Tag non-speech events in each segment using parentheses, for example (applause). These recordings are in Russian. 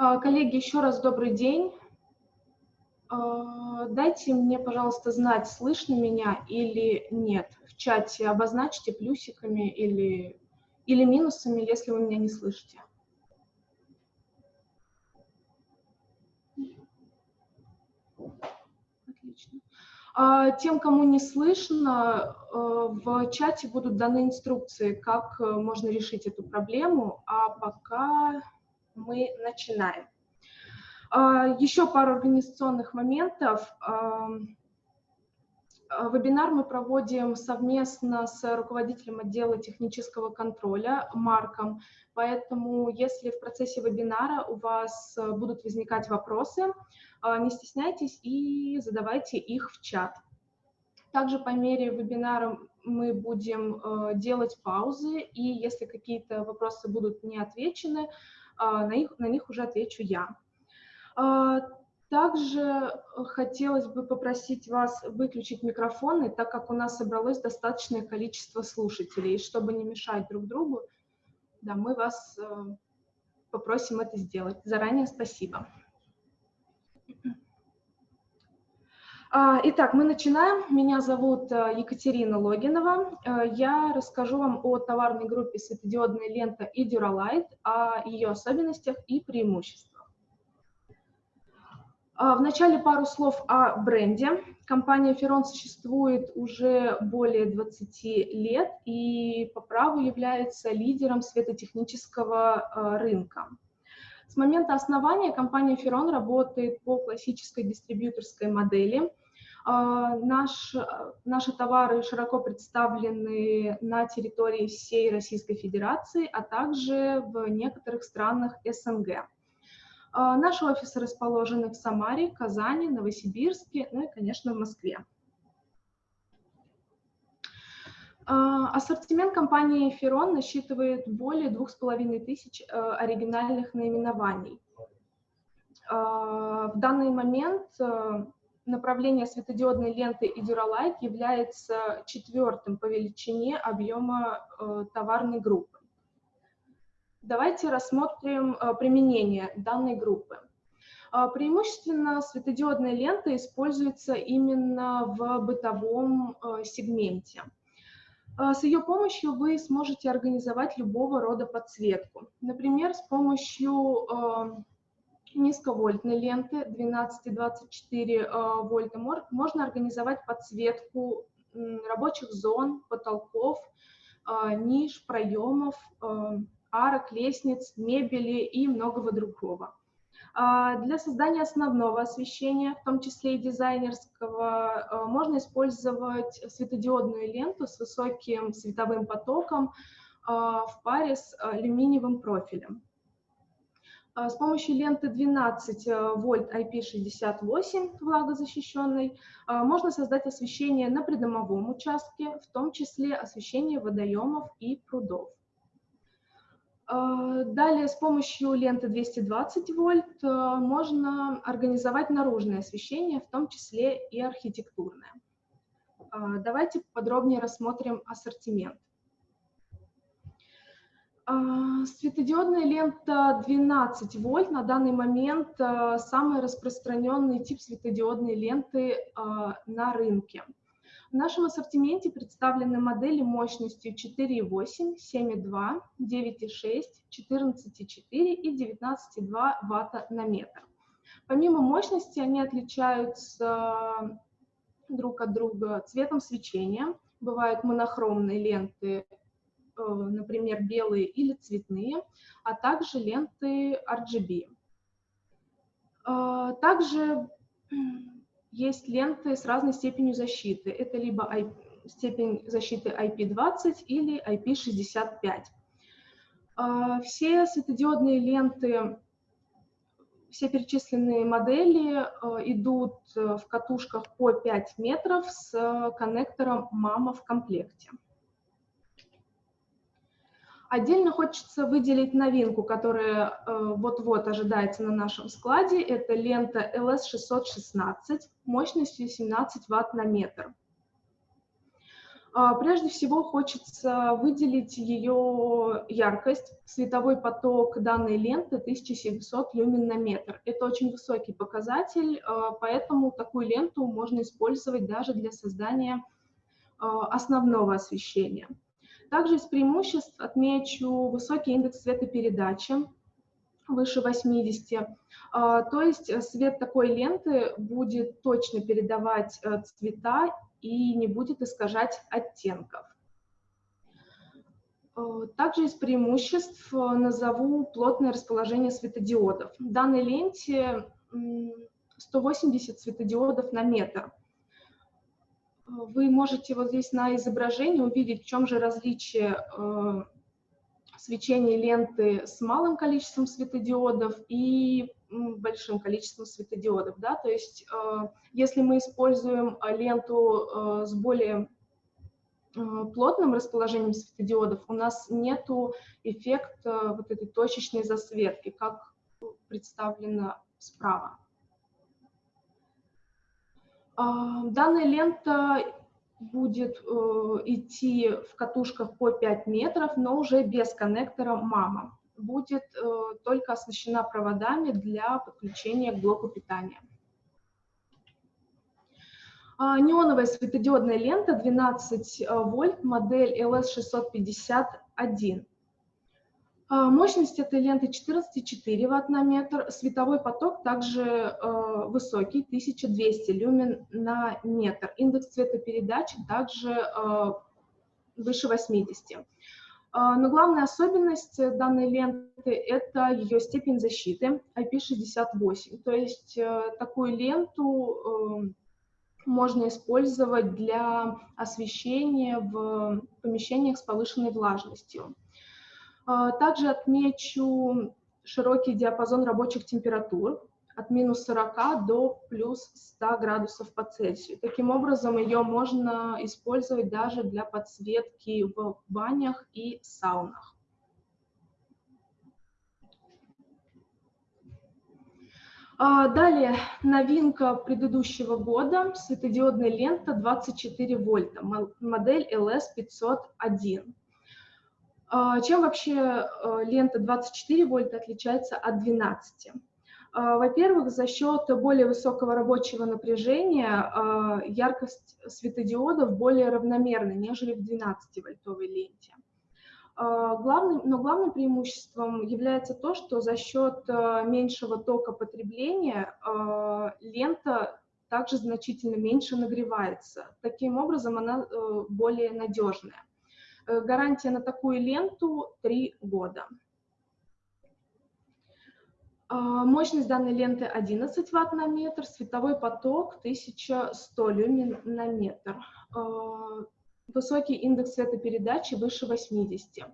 А, коллеги, еще раз добрый день. А, дайте мне, пожалуйста, знать, слышно меня или нет. В чате обозначьте плюсиками или, или минусами, если вы меня не слышите. Отлично. А, тем, кому не слышно, в чате будут даны инструкции, как можно решить эту проблему, а пока мы начинаем. А, еще пару организационных моментов. А, вебинар мы проводим совместно с руководителем отдела технического контроля Марком, поэтому если в процессе вебинара у вас будут возникать вопросы, а, не стесняйтесь и задавайте их в чат. Также по мере вебинара мы будем делать паузы, и если какие-то вопросы будут не отвечены, на, них, на них уже отвечу я. А, также хотелось бы попросить вас выключить микрофоны, так как у нас собралось достаточное количество слушателей. И чтобы не мешать друг другу, да, мы вас э, попросим это сделать. Заранее спасибо. А, итак, мы начинаем. Меня зовут э, Екатерина Логинова. Э, я расскажу вам о товарной группе светодиодная лента и Duralight, о ее особенностях и преимуществах. А, вначале пару слов о бренде. Компания Ferron существует уже более 20 лет и по праву является лидером светотехнического а, рынка. С момента основания компания Ferron работает по классической дистрибьюторской модели. А, наш, наши товары широко представлены на территории всей Российской Федерации, а также в некоторых странах СНГ. А, наши офисы расположены в Самаре, Казани, Новосибирске, ну и, конечно, в Москве. А, ассортимент компании Ferron насчитывает более двух с половиной тысяч э, оригинальных наименований. В данный момент э, направление светодиодной ленты и Duralight является четвертым по величине объема э, товарной группы. Давайте рассмотрим э, применение данной группы. А, преимущественно светодиодная лента используется именно в бытовом э, сегменте. С ее помощью вы сможете организовать любого рода подсветку. Например, с помощью э, низковольтной ленты 12-24 вольта можно организовать подсветку рабочих зон, потолков, ниш, проемов, арок, лестниц, мебели и многого другого. А, для создания основного освещения, в том числе и дизайнерского, можно использовать светодиодную ленту с высоким световым потоком в паре с алюминиевым профилем. С помощью ленты 12 вольт IP68 влагозащищенной можно создать освещение на придомовом участке, в том числе освещение водоемов и прудов. А, далее с помощью ленты 220 вольт а, можно организовать наружное освещение, в том числе и архитектурное. А, давайте подробнее рассмотрим ассортимент. Светодиодная лента 12 вольт на данный момент самый распространенный тип светодиодной ленты на рынке. В нашем ассортименте представлены модели мощностью 4,8, 7,2, 9,6, 14,4 и 19,2 Вт на метр. Помимо мощности они отличаются друг от друга цветом свечения. Бывают монохромные ленты, например, белые или цветные, а также ленты RGB. Э, также (clears throat) есть ленты с разной степенью защиты. Это либо IP, степень защиты IP20 или IP65. А, все светодиодные ленты, все перечисленные модели идут в катушках по 5 метров с коннектором MAMA в комплекте. Отдельно хочется выделить новинку, которая э, вот-вот ожидается на нашем складе. Это лента LS616 мощностью 17 Вт на метр. А, прежде всего хочется выделить ее яркость. Световой поток данной ленты 1700 люмен на метр. Это очень высокий показатель, а, поэтому такую ленту можно использовать даже для создания а, основного освещения. Также из преимуществ отмечу высокий индекс светопередачи, выше 80. То есть свет такой ленты будет точно передавать э, цвета и не будет искажать оттенков. Э, также из преимуществ э, назову плотное расположение светодиодов. В данной ленте 180 светодиодов на метр. Э, вы можете вот здесь на изображении увидеть, в чем же различие свечения ленты с малым количеством светодиодов и большим количеством светодиодов. Да? То есть э, если мы используем э, ленту э, с более плотным расположением светодиодов, у нас нет эффекта вот этой точечной засветки, как представлено справа. Данная лента будет идти в катушках по 5 метров, но уже без коннектора мама будет э, только оснащена проводами для подключения к блоку питания. А, неоновая светодиодная лента 12 э, вольт, модель LS651. А, мощность этой ленты 14,4 Вт на метр. Световой поток также э, высокий, 1200 люмен на метр. Индекс цветопередачи также э, выше 80. А, но главная особенность данной ленты – это ее степень защиты IP68. То есть э, такую ленту можно использовать для освещения в помещениях с повышенной влажностью. А, также отмечу широкий диапазон рабочих температур от минус 40 до плюс 100 градусов по Цельсию. Таким образом, ее можно использовать даже для подсветки в банях и саунах. А, далее, новинка предыдущего года, светодиодная лента 24 вольта, модель LS501. А, чем вообще э, лента 24 вольта отличается от 12? А, во-первых, за счет более высокого рабочего напряжения а, яркость светодиодов более равномерна, нежели в 12-вольтовой ленте. Главным, но главным преимуществом является то, что за счет меньшего тока потребления лента также значительно меньше нагревается. Таким образом, она э, более надежная. Э, гарантия на такую ленту 3 года. А, мощность данной ленты 11 Вт на метр, световой поток 1100 люмен на метр. А, высокий индекс светопередачи выше 80.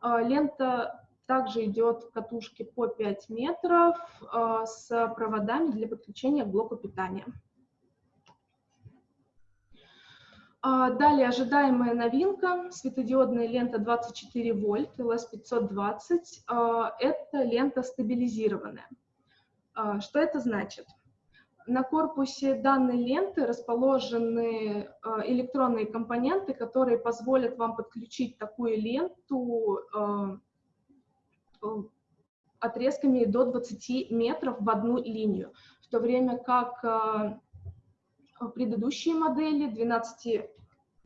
А, лента также идет в катушке по 5 метров с проводами для подключения к блоку питания. А, далее ожидаемая новинка, светодиодная лента 24 вольт, LS520. А, это лента стабилизированная. А, что это значит? На корпусе данной ленты расположены электронные компоненты, которые позволят вам подключить такую ленту отрезками до 20 метров в одну линию, в то время как предыдущие модели 12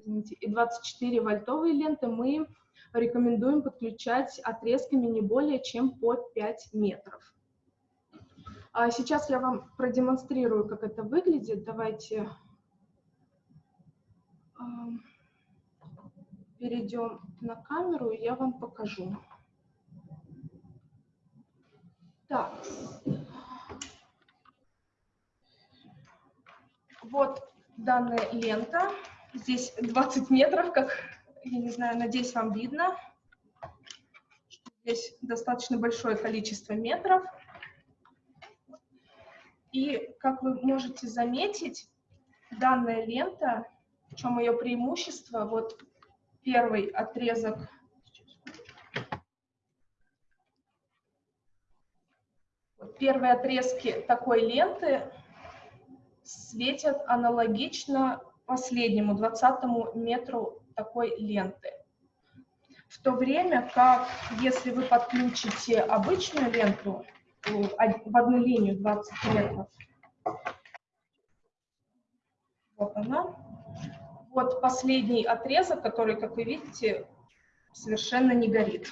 извините, и 24 вольтовые ленты мы рекомендуем подключать отрезками не более чем по 5 метров. А сейчас я вам продемонстрирую, как это выглядит. Давайте перейдем на камеру, и я вам покажу. Так. Вот данная лента. Здесь 20 метров, как, я не знаю, надеюсь, вам видно. Здесь достаточно большое количество метров. И, как вы можете заметить, данная лента, в чем ее преимущество, вот первый отрезок первые отрезки такой ленты светят аналогично последнему, 20 метру такой ленты. В то время как, если вы подключите обычную ленту в одну линию 20 метров, вот она, вот последний отрезок, который, как вы видите, совершенно не горит,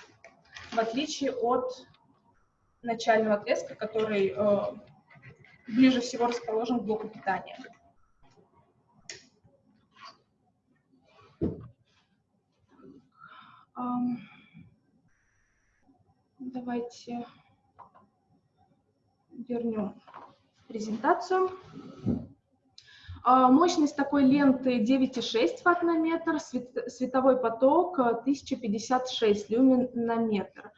в отличие от начального отрезка, который э, ближе всего расположен к блоку питания. Давайте вернем презентацию. А, мощность такой ленты 9,6 Вт на метр, световой поток 1056 люмен на метр.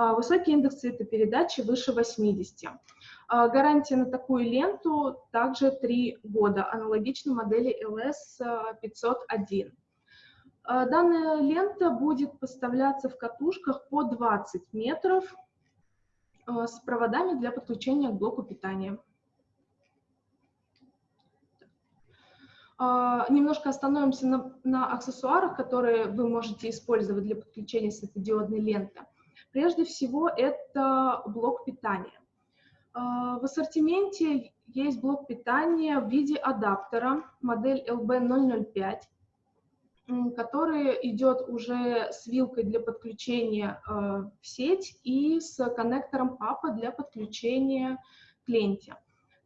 А, высокий индекс цветопередачи выше 80. А, гарантия на такую ленту также 3 года, аналогично модели LS501. Данная лента будет поставляться в катушках по 20 метров с проводами для подключения к блоку питания. Немножко остановимся на, на аксессуарах, которые вы можете использовать для подключения светодиодной ленты. Прежде всего, это блок питания. В ассортименте есть блок питания в виде адаптера, модель LB005, который идет уже с вилкой для подключения в сеть и с коннектором папа для подключения к ленте.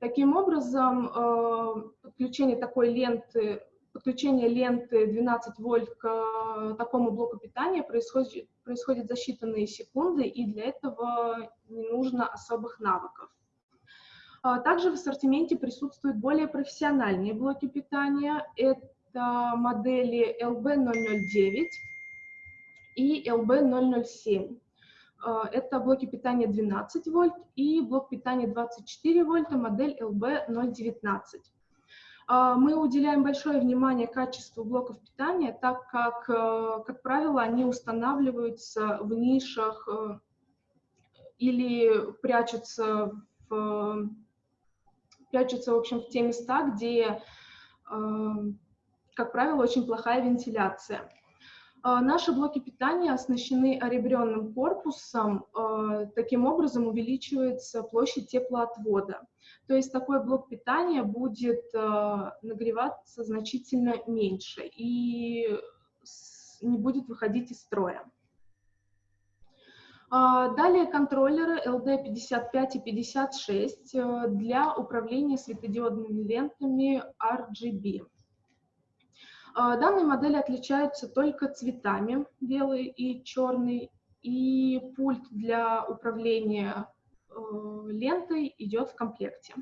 Таким образом, э, подключение такой ленты, подключение ленты 12 вольт к э, такому блоку питания происходит, происходит за считанные секунды, и для этого не нужно особых навыков. А также в ассортименте присутствуют более профессиональные блоки питания. Это модели LB009 и LB007. А, это блоки питания 12 вольт и блок питания 24 вольта, модель LB019. А, мы уделяем большое внимание качеству блоков питания, так как, э, как правило, они устанавливаются в нишах э, или прячутся в, прячутся, в общем, в те места, где, э, как правило, очень плохая вентиляция. А, наши блоки питания оснащены оребренным корпусом, а, таким образом увеличивается площадь теплоотвода. То есть такой блок питания будет а, нагреваться значительно меньше и не будет выходить из строя. Далее контроллеры LD55 и 56 для управления светодиодными лентами RGB. А, данные модели отличаются только цветами, белый и черный, и пульт для управления э, лентой идет в комплекте.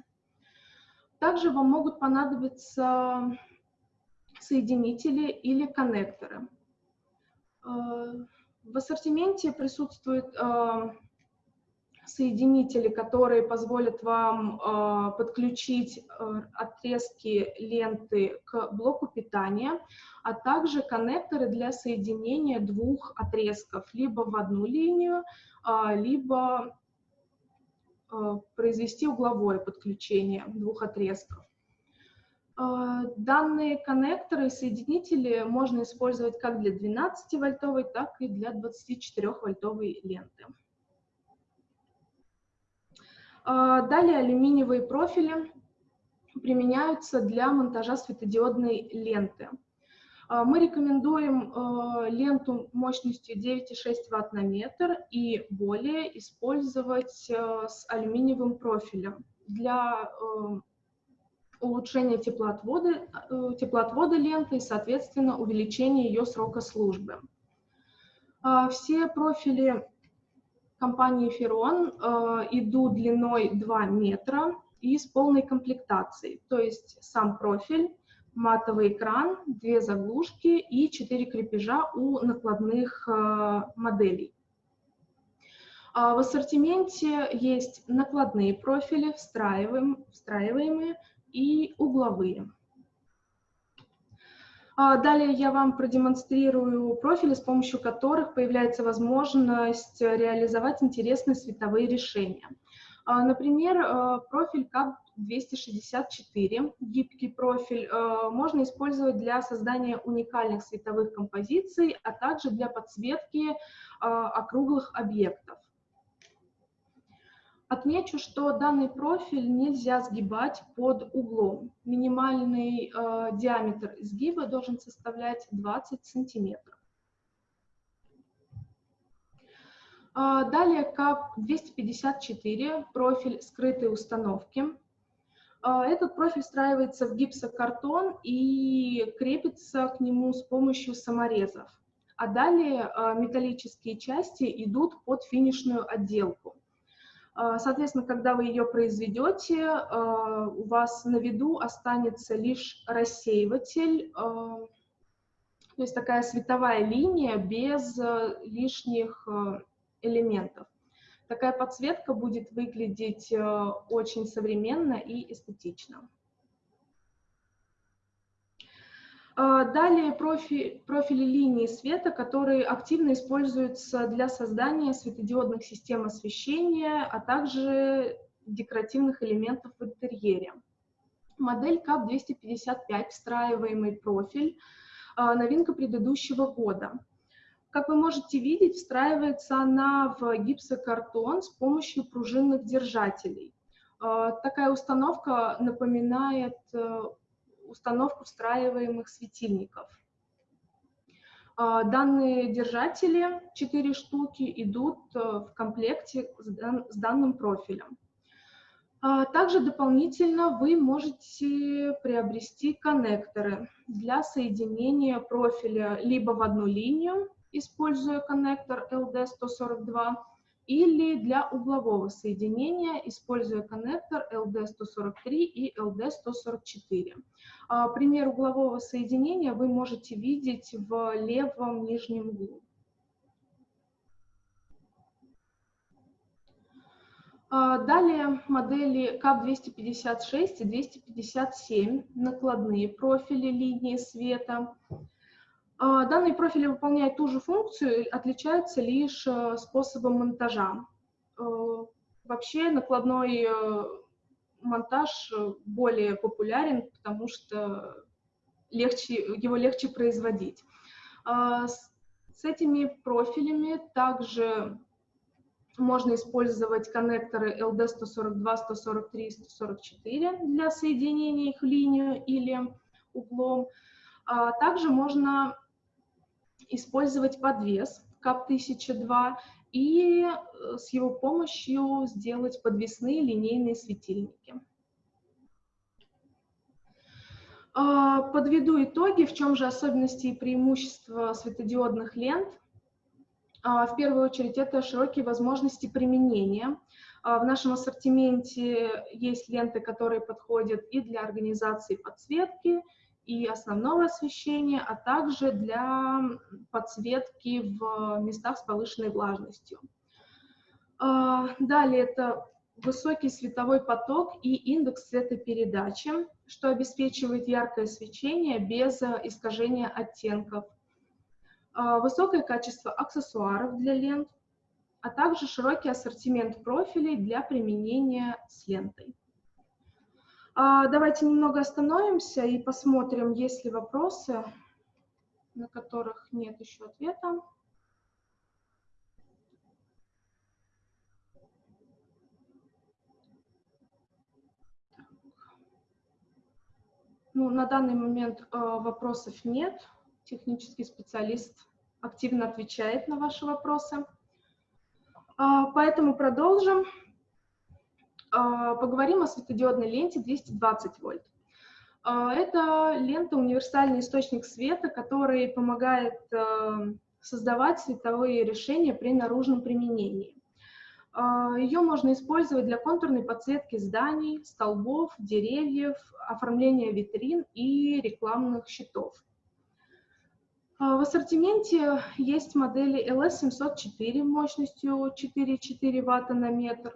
Также вам могут понадобиться соединители или коннекторы. Э, в ассортименте присутствует э, соединители, которые позволят вам э, подключить э, отрезки ленты к блоку питания, а также коннекторы для соединения двух отрезков, либо в одну линию, э, либо э, произвести угловое подключение двух отрезков. Э, данные коннекторы и соединители можно использовать как для 12-вольтовой, так и для 24-вольтовой ленты. А, далее алюминиевые профили применяются для монтажа светодиодной ленты. А, мы рекомендуем а, ленту мощностью 9,6 Вт на метр и более использовать с алюминиевым профилем для улучшения теплоотвода, теплоотвода ленты и, соответственно, увеличения ее срока службы. Все профили компании Ферон э, идут длиной 2 метра и с полной комплектацией, то есть сам профиль, матовый экран, две заглушки и четыре крепежа у накладных э, моделей. А в ассортименте есть накладные профили, встраиваемые и угловые. А далее я вам продемонстрирую профили, с помощью которых появляется возможность реализовать интересные световые решения. Например, профиль CAP264, гибкий профиль, можно использовать для создания уникальных световых композиций, а также для подсветки округлых объектов. Отмечу, что данный профиль нельзя сгибать под углом. Минимальный э, диаметр изгиба должен составлять 20 сантиметров. Э, далее КАП-254, профиль скрытой установки. Э, этот профиль встраивается в гипсокартон и крепится к нему с помощью саморезов. А далее э, металлические части идут под финишную отделку. А, соответственно, когда вы ее произведете, а, у вас на виду останется лишь рассеиватель, а, то есть такая световая линия без лишних элементов. Такая подсветка будет выглядеть очень современно и эстетично. А, далее профи, профили линии света, которые активно используются для создания светодиодных систем освещения, а также декоративных элементов в интерьере. Модель КАП-255, встраиваемый профиль, а, новинка предыдущего года. Как вы можете видеть, встраивается она в гипсокартон с помощью пружинных держателей. А, такая установка напоминает э, установку встраиваемых светильников. А, данные держатели, 4 штуки, идут э, в комплекте с данным профилем. А, также дополнительно вы можете приобрести коннекторы для соединения профиля либо в одну линию, используя коннектор LD142, или для углового соединения, используя коннектор LD143 и LD144. А, пример углового соединения вы можете видеть в левом нижнем углу. А, далее модели КАП-256 и 257, накладные профили линии света. А, данные профили выполняют ту же функцию, отличаются лишь э, способом монтажа. Э, вообще накладной э, монтаж более популярен, потому что легче, его легче производить. А, с этими профилями также можно использовать коннекторы LD142, 143, 144 для соединения их в линию или углом. А также можно использовать подвес КАП-1002 и э, с его помощью сделать подвесные линейные светильники. А, подведу итоги, в чем же особенности и преимущества светодиодных лент. А, в первую очередь, это широкие возможности применения. А, в нашем ассортименте есть ленты, которые подходят и для организации подсветки, и основного освещения, а также для подсветки в местах с повышенной влажностью. А, далее это высокий световой поток и индекс светопередачи, что обеспечивает яркое свечение без искажения оттенков. А, высокое качество аксессуаров для лент, а также широкий ассортимент профилей для применения с лентой. А, давайте немного остановимся и посмотрим, есть ли вопросы, на которых нет еще ответа. Ну, на данный момент э, вопросов нет. Технический специалист активно отвечает на ваши вопросы. Э, поэтому продолжим. А, поговорим о светодиодной ленте 220 вольт. А, это лента универсальный источник света, который помогает а, создавать световые решения при наружном применении. Ее можно использовать для контурной подсветки зданий, столбов, деревьев, оформления витрин и рекламных щитов. В ассортименте есть модели LS704 мощностью 4,4 Вт на метр,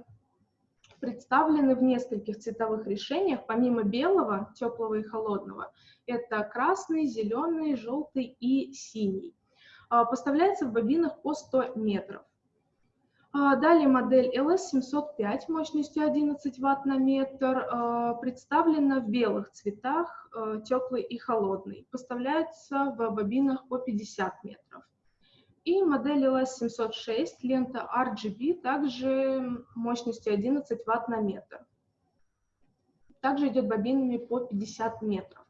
представлены в нескольких цветовых решениях, помимо белого, теплого и холодного. Это красный, зеленый, желтый и синий. А, поставляется в бобинах по 100 метров. А, далее модель LS705 мощностью 11 Вт на метр а, представлена в белых цветах, теплый и холодный. Поставляется в бобинах по 50 метров. И модель LS706, лента RGB, также мощностью 11 Вт на метр. Также идет бобинами по 50 метров.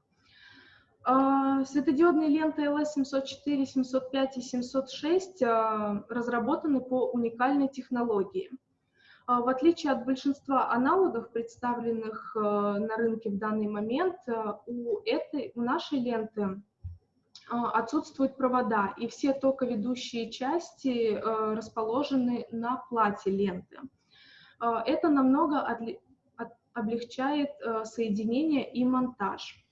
А, светодиодные ленты LS704, 705 и 706 а, разработаны по уникальной технологии. А, в отличие от большинства аналогов, представленных на рынке в данный момент, у, этой, у нашей ленты отсутствуют провода, и все токоведущие части расположены на плате ленты. Это намного облегчает соединение и монтаж.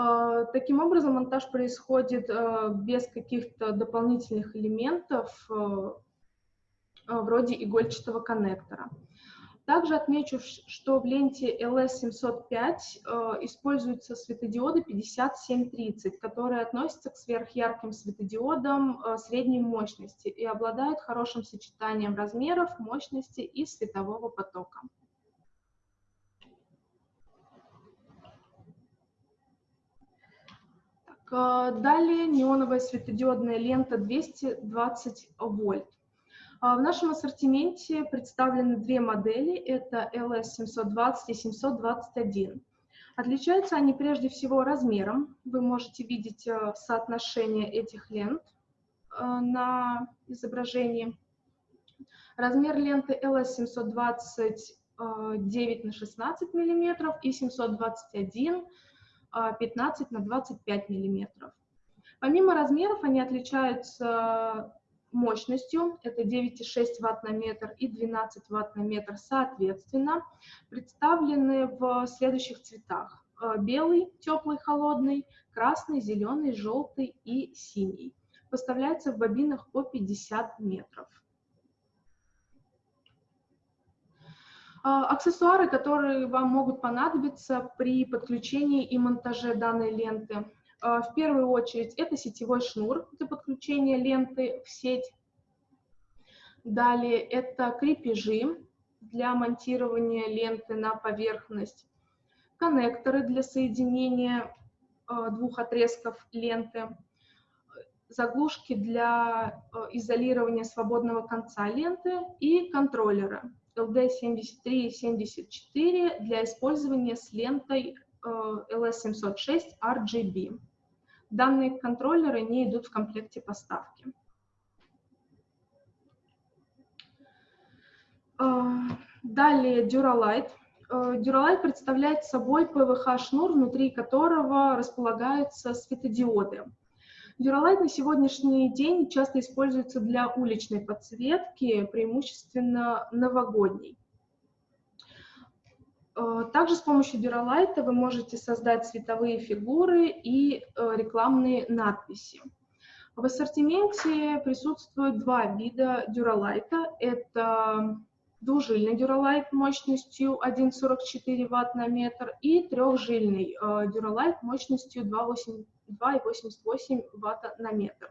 А, таким образом, монтаж происходит а, без каких-то дополнительных элементов, а, вроде игольчатого коннектора. Также отмечу, что в ленте LS705 используются светодиоды 5730, которые относятся к сверхярким светодиодам средней мощности и обладают хорошим сочетанием размеров, мощности и светового потока. Далее неоновая светодиодная лента 220 вольт. А, в нашем ассортименте представлены две модели, это LS720 и 721. Отличаются они прежде всего размером. Вы можете видеть э, соотношение этих лент э, на изображении. Размер ленты LS720 9 на 16 мм и 721 15 на 25 миллиметров. Помимо размеров, они отличаются мощностью, это 9,6 Вт на метр и 12 Вт на метр соответственно, представлены в следующих цветах. Белый, теплый, холодный, красный, зеленый, желтый и синий. Поставляется в бобинах по 50 метров. А, аксессуары, которые вам могут понадобиться при подключении и монтаже данной ленты. А, в первую очередь это сетевой шнур для подключения ленты в сеть. Далее это крепежи для монтирования ленты на поверхность. Коннекторы для соединения а, двух отрезков ленты. Заглушки для изолирования свободного конца ленты и контроллеры LD73 и 74 для использования с лентой LS706 э, RGB. Данные контроллеры не идут в комплекте поставки. Э, далее Duralight. Э, Duralight представляет собой PVH-шнур, внутри которого располагаются светодиоды. Дюралайт на сегодняшний день часто используется для уличной подсветки, преимущественно новогодней. Э, также с помощью дюралайта вы можете создать цветовые фигуры и э, рекламные надписи. В ассортименте присутствуют два вида дюралайта. Это двужильный дюралайт мощностью 1,44 Вт на метр и трехжильный э, дюралайт мощностью 2,8 2,88 Вт на метр.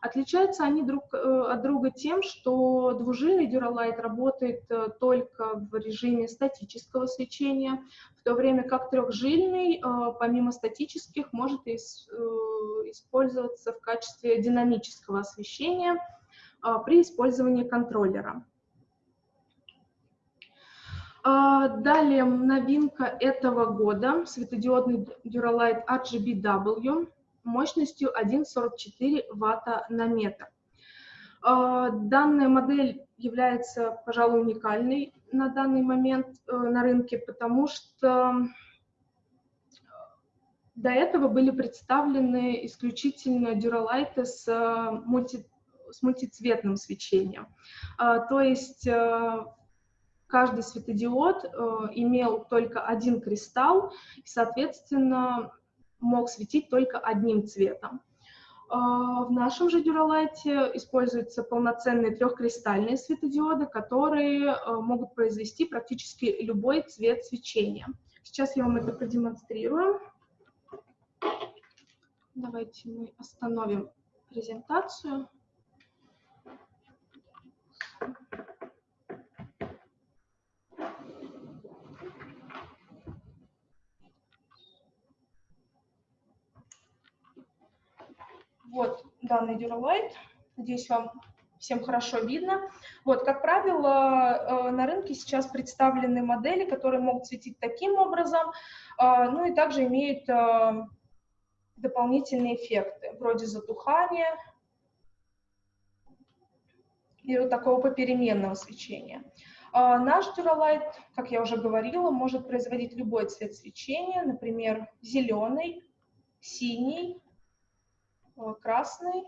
Отличаются они друг э, от друга тем, что двужильный Duralight работает э, только в режиме статического свечения, в то время как трехжильный, э, помимо статических, может использоваться в качестве динамического освещения при использовании контроллера. Далее новинка этого года, светодиодный Duralight RGBW мощностью 1,44 Вт на метр. Данная модель является, пожалуй, уникальной на данный момент э, на рынке, потому что до этого были представлены исключительно дюралайты с, мульти, с мультицветным свечением. То есть э, каждый светодиод э, имел только один кристалл и, соответственно, мог светить только одним цветом. Э, в нашем же дюралайте используются полноценные трехкристальные светодиоды, которые э, могут произвести практически любой цвет свечения. Сейчас я вам это продемонстрирую. Давайте мы остановим презентацию. Данный Duralight. Надеюсь, вам всем хорошо видно. Вот, как правило, э, на рынке сейчас представлены модели, которые могут светить таким образом, э, ну и также имеют э, дополнительные эффекты, вроде затухания и вот такого попеременного свечения. Наш Duralight, как я уже говорила, может производить любой цвет свечения, например, зеленый, синий, красный,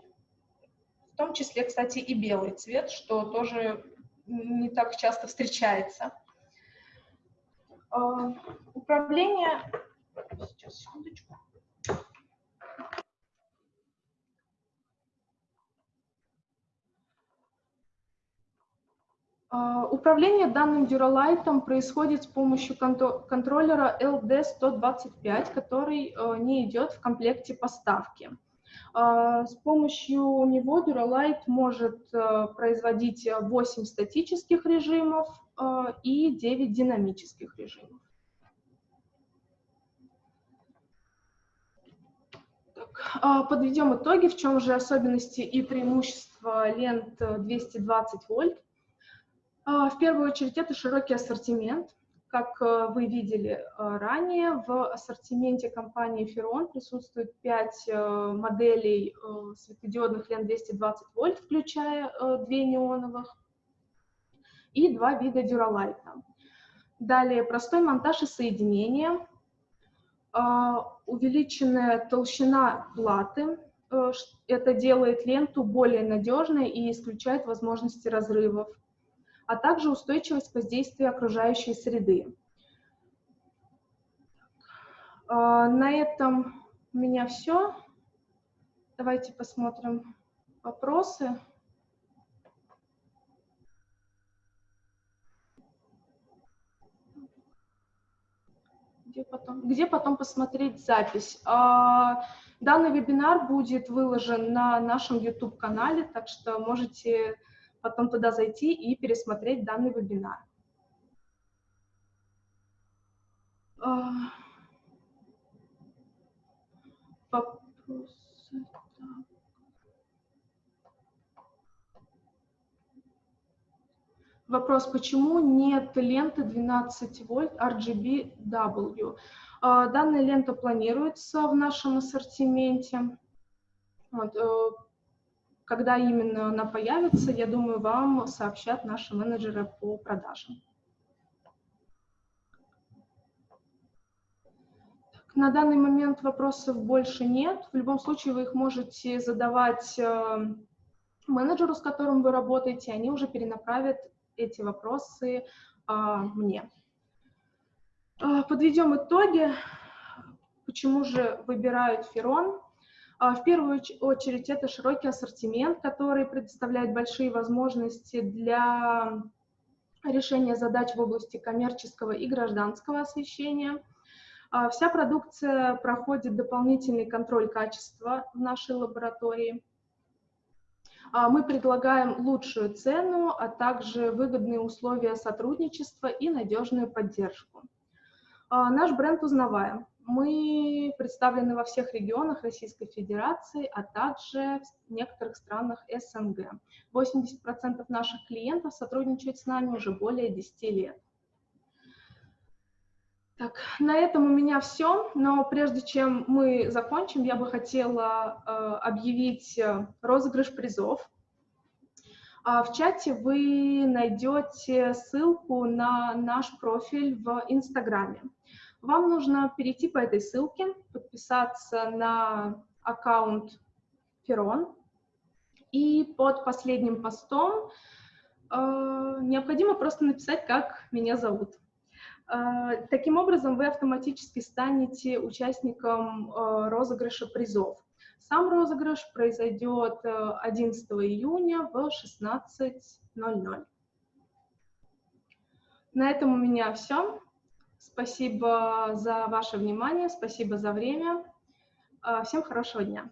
в том числе, кстати, и белый цвет, что тоже не так часто встречается. А, управление... Сейчас, секундочку. А, управление данным Duralight происходит с помощью контроллера LD125, который э, не идет в комплекте поставки. А, с помощью него Duralight может э, производить 8 статических режимов э, и 9 динамических режимов. А, подведем итоги, в чем же особенности и преимущества лент 220 вольт. А, в первую очередь это широкий ассортимент – как э, вы видели э, ранее, в ассортименте компании Ferron присутствует 5 э, моделей светодиодных лент 220 вольт, включая 2 неоновых, и два вида дюралайта. Далее простой монтаж и соединение, увеличенная толщина платы, это делает ленту более надежной и исключает возможности разрывов а также устойчивость воздействия окружающей среды. А, на этом у меня все. Давайте посмотрим вопросы. Где потом, где потом посмотреть запись? А, данный вебинар будет выложен на нашем YouTube-канале, так что можете потом туда зайти и пересмотреть данный вебинар. А, Вопрос, почему нет ленты 12 вольт RGB-W? А, данная лента планируется в нашем ассортименте. Вот, э, когда именно она появится, я думаю, вам сообщат наши менеджеры по продажам. На данный момент вопросов больше нет. В любом случае вы их можете задавать э, менеджеру, с которым вы работаете, они уже перенаправят эти вопросы а, мне. А, подведем итоги. Почему же выбирают Ферон? А, в первую очередь это широкий ассортимент, который предоставляет большие возможности для решения задач в области коммерческого и гражданского освещения. А, вся продукция проходит дополнительный контроль качества в нашей лаборатории. А, мы предлагаем лучшую цену, а также выгодные условия сотрудничества и надежную поддержку. Наш бренд узнаваем. Мы представлены во всех регионах Российской Федерации, а также в некоторых странах СНГ. 80% наших клиентов сотрудничают с нами уже более 10 лет. Так, на этом у меня все, но прежде чем мы закончим, я бы хотела э, объявить э, розыгрыш призов. А в чате вы найдете ссылку на наш профиль в Инстаграме. Вам нужно перейти по этой ссылке, подписаться на аккаунт Ферон, и под последним постом э, необходимо просто написать, как меня зовут. Э, таким образом, вы автоматически станете участником э, розыгрыша призов. Сам розыгрыш произойдет 11 э, июня в 16.00. На этом у меня все. Спасибо за ваше внимание, спасибо за время. А, всем хорошего дня.